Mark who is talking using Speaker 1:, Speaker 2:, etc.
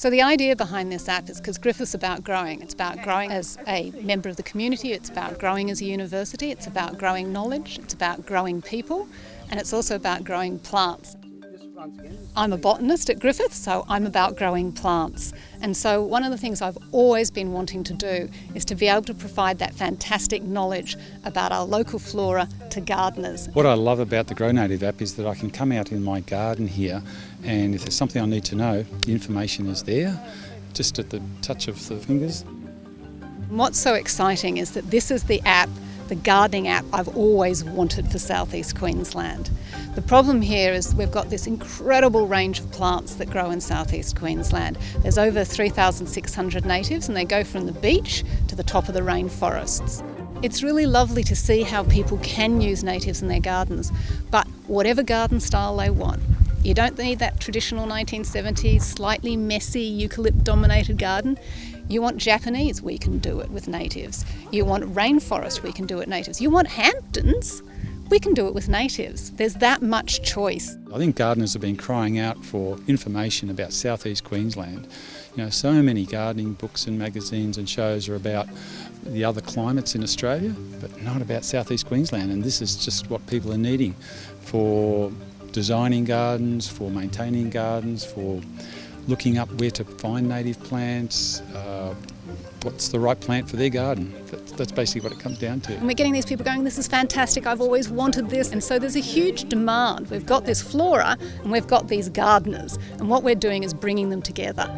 Speaker 1: So the idea behind this app is because Griffith's about growing. It's about growing as a member of the community, it's about growing as a university, it's about growing knowledge, it's about growing people, and it's also about growing plants. I'm a botanist at Griffith, so I'm about growing plants. And so one of the things I've always been wanting to do is to be able to provide that fantastic knowledge about our local flora to gardeners.
Speaker 2: What I love about the Grow Native app is that I can come out in my garden here and if there's something I need to know, the information is there, just at the touch of the fingers.
Speaker 1: What's so exciting is that this is the app the gardening app I've always wanted for southeast Queensland. The problem here is we've got this incredible range of plants that grow in southeast Queensland. There's over 3,600 natives and they go from the beach to the top of the rainforests. It's really lovely to see how people can use natives in their gardens, but whatever garden style they want. You don't need that traditional 1970s, slightly messy, eucalypt dominated garden. You want Japanese, we can do it with natives. You want rainforest, we can do it natives. You want Hamptons, we can do it with natives. There's that much choice.
Speaker 2: I think gardeners have been crying out for information about southeast Queensland. You know, so many gardening books and magazines and shows are about the other climates in Australia, but not about southeast Queensland. And this is just what people are needing for designing gardens, for maintaining gardens, for looking up where to find native plants, uh, what's the right plant for their garden. That's basically what it comes down to.
Speaker 1: And we're getting these people going, this is fantastic, I've always wanted this. And so there's a huge demand. We've got this flora and we've got these gardeners. And what we're doing is bringing them together.